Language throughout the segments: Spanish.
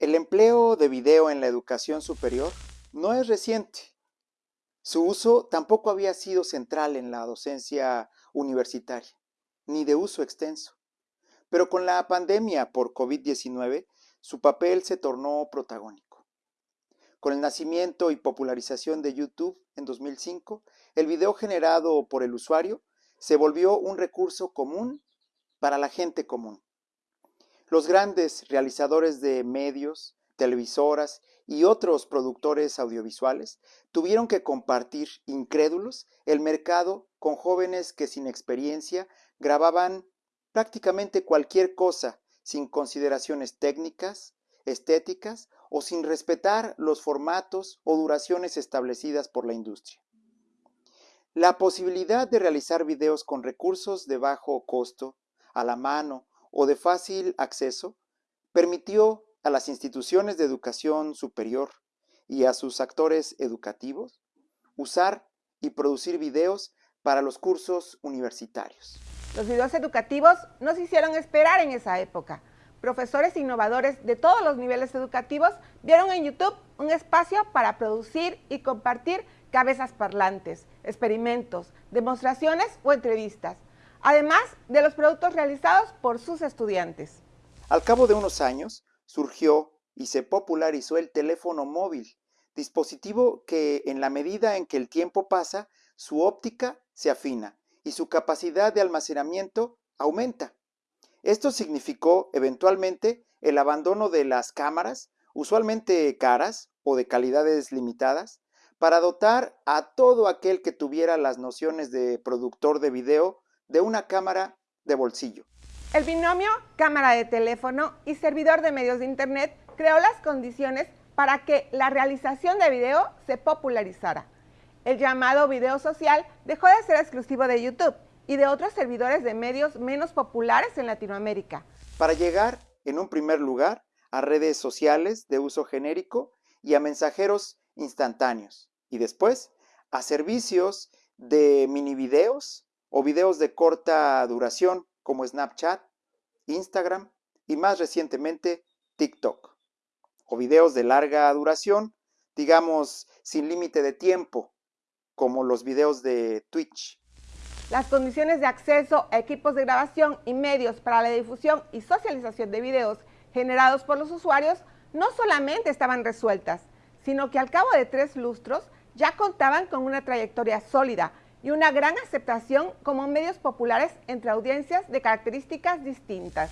El empleo de video en la educación superior no es reciente. Su uso tampoco había sido central en la docencia universitaria, ni de uso extenso. Pero con la pandemia por COVID-19, su papel se tornó protagónico. Con el nacimiento y popularización de YouTube en 2005, el video generado por el usuario se volvió un recurso común para la gente común. Los grandes realizadores de medios, televisoras y otros productores audiovisuales tuvieron que compartir, incrédulos, el mercado con jóvenes que sin experiencia grababan prácticamente cualquier cosa sin consideraciones técnicas, estéticas o sin respetar los formatos o duraciones establecidas por la industria. La posibilidad de realizar videos con recursos de bajo costo, a la mano o de fácil acceso permitió a las instituciones de educación superior y a sus actores educativos usar y producir videos para los cursos universitarios. Los videos educativos no se hicieron esperar en esa época. Profesores innovadores de todos los niveles educativos vieron en YouTube un espacio para producir y compartir cabezas parlantes, experimentos, demostraciones o entrevistas, además de los productos realizados por sus estudiantes. Al cabo de unos años, surgió y se popularizó el teléfono móvil, dispositivo que en la medida en que el tiempo pasa, su óptica se afina y su capacidad de almacenamiento aumenta. Esto significó eventualmente el abandono de las cámaras, usualmente caras o de calidades limitadas, para dotar a todo aquel que tuviera las nociones de productor de video de una cámara de bolsillo. El binomio cámara de teléfono y servidor de medios de Internet creó las condiciones para que la realización de video se popularizara. El llamado video social dejó de ser exclusivo de YouTube y de otros servidores de medios menos populares en Latinoamérica. Para llegar, en un primer lugar, a redes sociales de uso genérico y a mensajeros instantáneos. Y después, a servicios de mini videos o videos de corta duración como Snapchat, Instagram y más recientemente TikTok. O videos de larga duración, digamos sin límite de tiempo, como los videos de Twitch. Las condiciones de acceso a equipos de grabación y medios para la difusión y socialización de videos generados por los usuarios no solamente estaban resueltas, sino que al cabo de tres lustros ya contaban con una trayectoria sólida y una gran aceptación como medios populares entre audiencias de características distintas.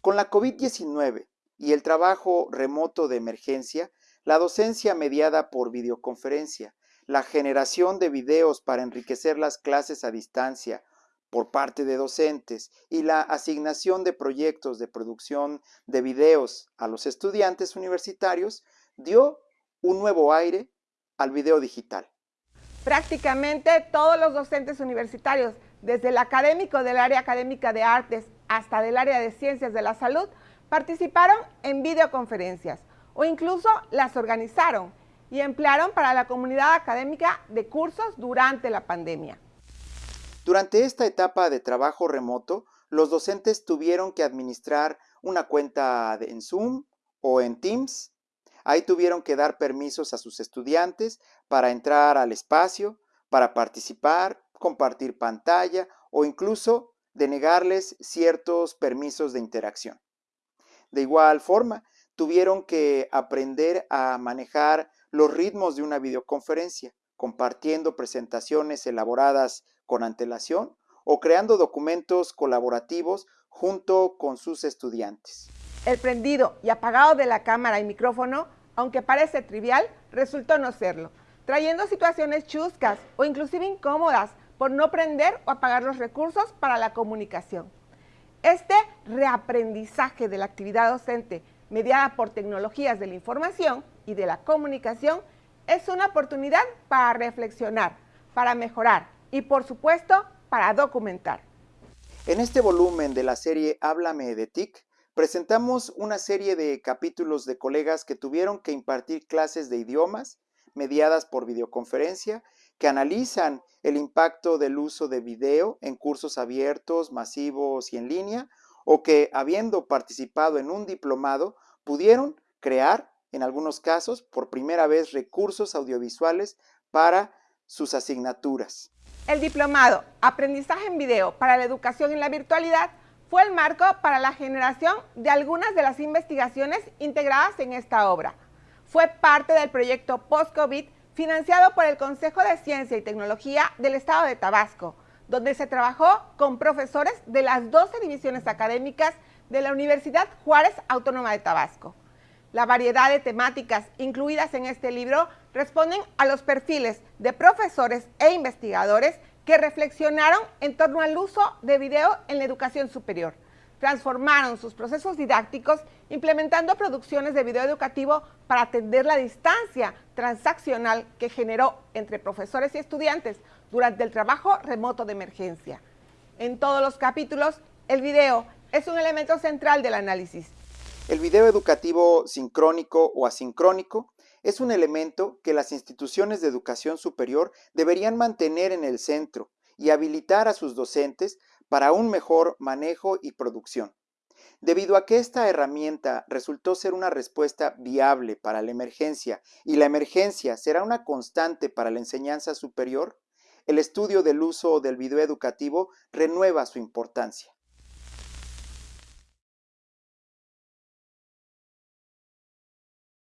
Con la COVID-19 y el trabajo remoto de emergencia, la docencia mediada por videoconferencia, la generación de videos para enriquecer las clases a distancia por parte de docentes y la asignación de proyectos de producción de videos a los estudiantes universitarios dio un nuevo aire al video digital. Prácticamente todos los docentes universitarios, desde el académico del área académica de artes hasta del área de ciencias de la salud, participaron en videoconferencias o incluso las organizaron y emplearon para la comunidad académica de cursos durante la pandemia. Durante esta etapa de trabajo remoto, los docentes tuvieron que administrar una cuenta en Zoom o en Teams Ahí tuvieron que dar permisos a sus estudiantes para entrar al espacio, para participar, compartir pantalla o incluso denegarles ciertos permisos de interacción. De igual forma, tuvieron que aprender a manejar los ritmos de una videoconferencia, compartiendo presentaciones elaboradas con antelación o creando documentos colaborativos junto con sus estudiantes. El prendido y apagado de la cámara y micrófono, aunque parece trivial, resultó no serlo, trayendo situaciones chuscas o inclusive incómodas por no prender o apagar los recursos para la comunicación. Este reaprendizaje de la actividad docente mediada por tecnologías de la información y de la comunicación es una oportunidad para reflexionar, para mejorar y por supuesto para documentar. En este volumen de la serie Háblame de TIC, presentamos una serie de capítulos de colegas que tuvieron que impartir clases de idiomas mediadas por videoconferencia, que analizan el impacto del uso de video en cursos abiertos, masivos y en línea, o que, habiendo participado en un diplomado, pudieron crear, en algunos casos, por primera vez recursos audiovisuales para sus asignaturas. El diplomado Aprendizaje en Video para la Educación en la Virtualidad fue el marco para la generación de algunas de las investigaciones integradas en esta obra. Fue parte del proyecto Post-COVID financiado por el Consejo de Ciencia y Tecnología del Estado de Tabasco, donde se trabajó con profesores de las 12 divisiones académicas de la Universidad Juárez Autónoma de Tabasco. La variedad de temáticas incluidas en este libro responden a los perfiles de profesores e investigadores que reflexionaron en torno al uso de video en la educación superior. Transformaron sus procesos didácticos implementando producciones de video educativo para atender la distancia transaccional que generó entre profesores y estudiantes durante el trabajo remoto de emergencia. En todos los capítulos, el video es un elemento central del análisis. El video educativo sincrónico o asincrónico es un elemento que las instituciones de educación superior deberían mantener en el centro y habilitar a sus docentes para un mejor manejo y producción. Debido a que esta herramienta resultó ser una respuesta viable para la emergencia y la emergencia será una constante para la enseñanza superior, el estudio del uso del video educativo renueva su importancia.